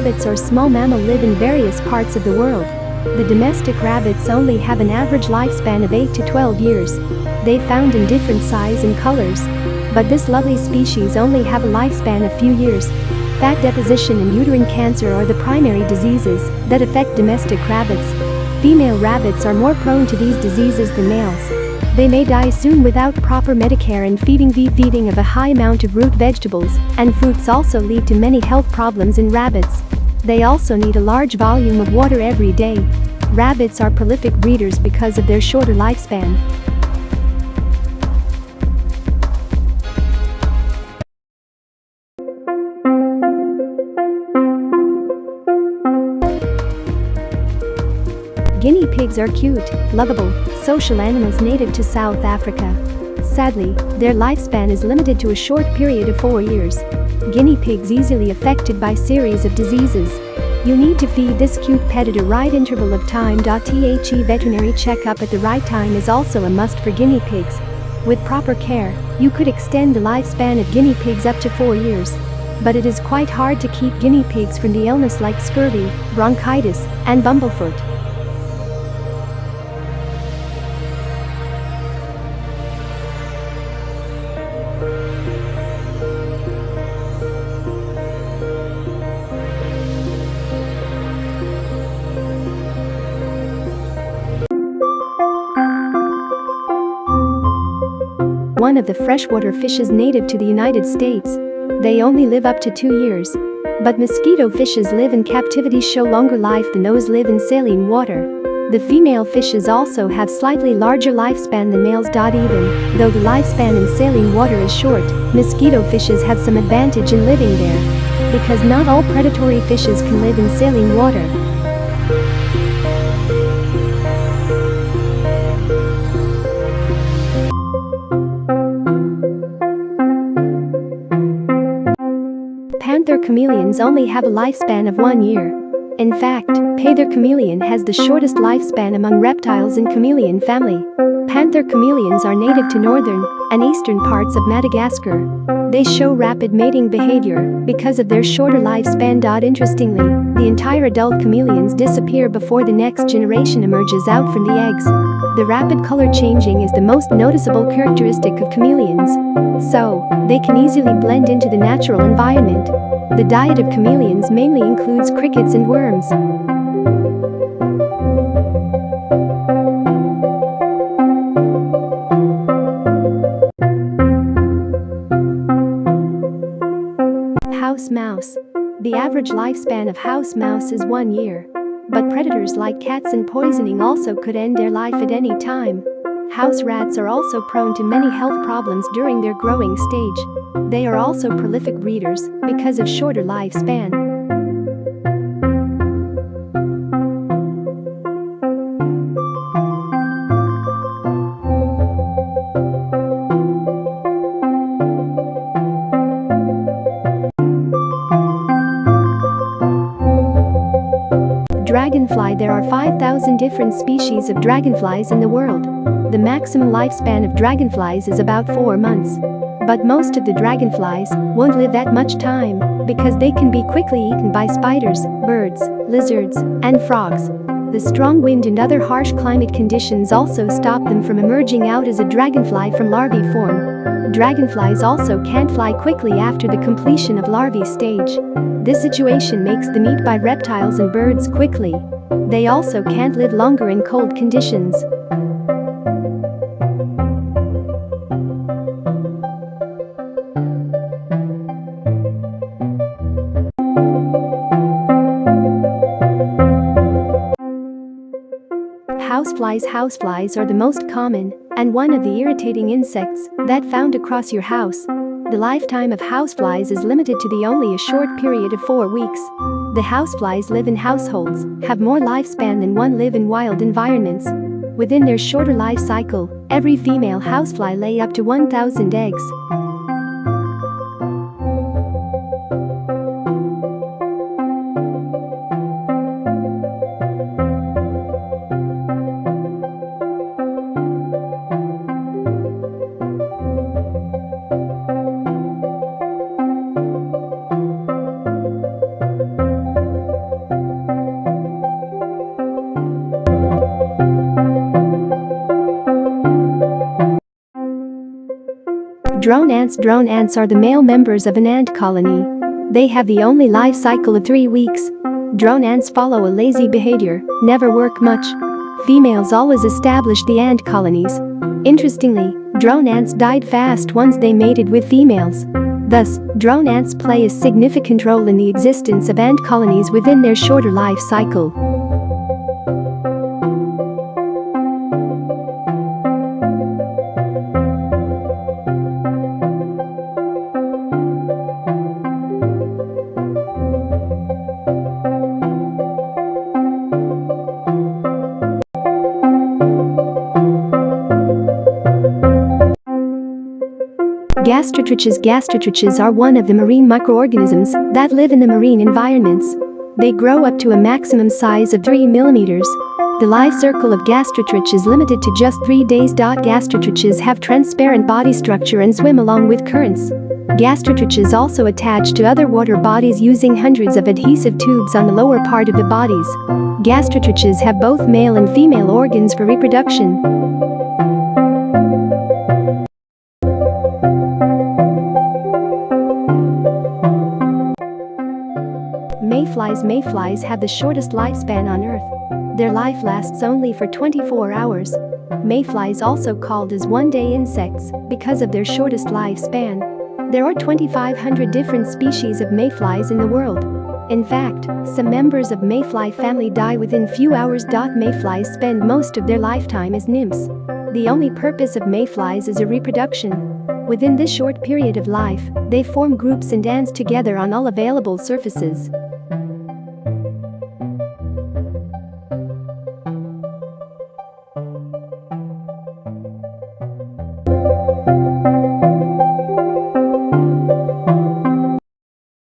Rabbits or small mammal live in various parts of the world. The domestic rabbits only have an average lifespan of 8 to 12 years. They found in different size and colors. But this lovely species only have a lifespan of few years. Fat deposition and uterine cancer are the primary diseases that affect domestic rabbits. Female rabbits are more prone to these diseases than males. They may die soon without proper medicare and feeding the feeding of a high amount of root vegetables and fruits also lead to many health problems in rabbits. They also need a large volume of water every day. Rabbits are prolific breeders because of their shorter lifespan. Guinea pigs are cute, lovable, social animals native to South Africa. Sadly, their lifespan is limited to a short period of four years. Guinea pigs easily affected by series of diseases. You need to feed this cute pet at a right interval of time. The veterinary checkup at the right time is also a must for guinea pigs. With proper care, you could extend the lifespan of guinea pigs up to four years. But it is quite hard to keep guinea pigs from the illness like scurvy, bronchitis, and bumblefoot. One of the freshwater fishes native to the United States. They only live up to two years. But mosquito fishes live in captivity show longer life than those live in saline water. The female fishes also have slightly larger lifespan than males. Even though the lifespan in saline water is short, mosquito fishes have some advantage in living there. Because not all predatory fishes can live in saline water. Panther chameleons only have a lifespan of one year. In fact, Panther chameleon has the shortest lifespan among reptiles in chameleon family. Panther chameleons are native to northern and eastern parts of Madagascar. They show rapid mating behavior because of their shorter lifespan. Interestingly, the entire adult chameleons disappear before the next generation emerges out from the eggs. The rapid color changing is the most noticeable characteristic of chameleons. So, they can easily blend into the natural environment. The diet of chameleons mainly includes crickets and worms. House mouse. The average lifespan of house mouse is one year. But predators like cats and poisoning also could end their life at any time. House rats are also prone to many health problems during their growing stage. They are also prolific breeders because of shorter lifespan. Dragonfly There are 5,000 different species of dragonflies in the world. The maximum lifespan of dragonflies is about 4 months. But most of the dragonflies won't live that much time because they can be quickly eaten by spiders, birds, lizards, and frogs. The strong wind and other harsh climate conditions also stop them from emerging out as a dragonfly from larvae form. Dragonflies also can't fly quickly after the completion of larvae stage. This situation makes them eat by reptiles and birds quickly. They also can't live longer in cold conditions. Houseflies Houseflies are the most common and one of the irritating insects that found across your house. The lifetime of houseflies is limited to the only a short period of four weeks. The houseflies live in households, have more lifespan than one live in wild environments. Within their shorter life cycle, every female housefly lay up to 1,000 eggs. Drone ants Drone ants are the male members of an ant colony. They have the only life cycle of three weeks. Drone ants follow a lazy behavior, never work much. Females always establish the ant colonies. Interestingly, drone ants died fast once they mated with females. Thus, drone ants play a significant role in the existence of ant colonies within their shorter life cycle. Gastrotriches Gastrotriches are one of the marine microorganisms that live in the marine environments. They grow up to a maximum size of 3 millimeters. The life circle of gastrotrich is limited to just 3 days. Gastrotriches have transparent body structure and swim along with currents. Gastrotriches also attach to other water bodies using hundreds of adhesive tubes on the lower part of the bodies. Gastrotriches have both male and female organs for reproduction. Mayflies have the shortest lifespan on Earth. Their life lasts only for 24 hours. Mayflies also called as one-day insects because of their shortest lifespan. There are 2,500 different species of mayflies in the world. In fact, some members of mayfly family die within few hours. Mayflies spend most of their lifetime as nymphs. The only purpose of mayflies is a reproduction. Within this short period of life, they form groups and dance together on all available surfaces.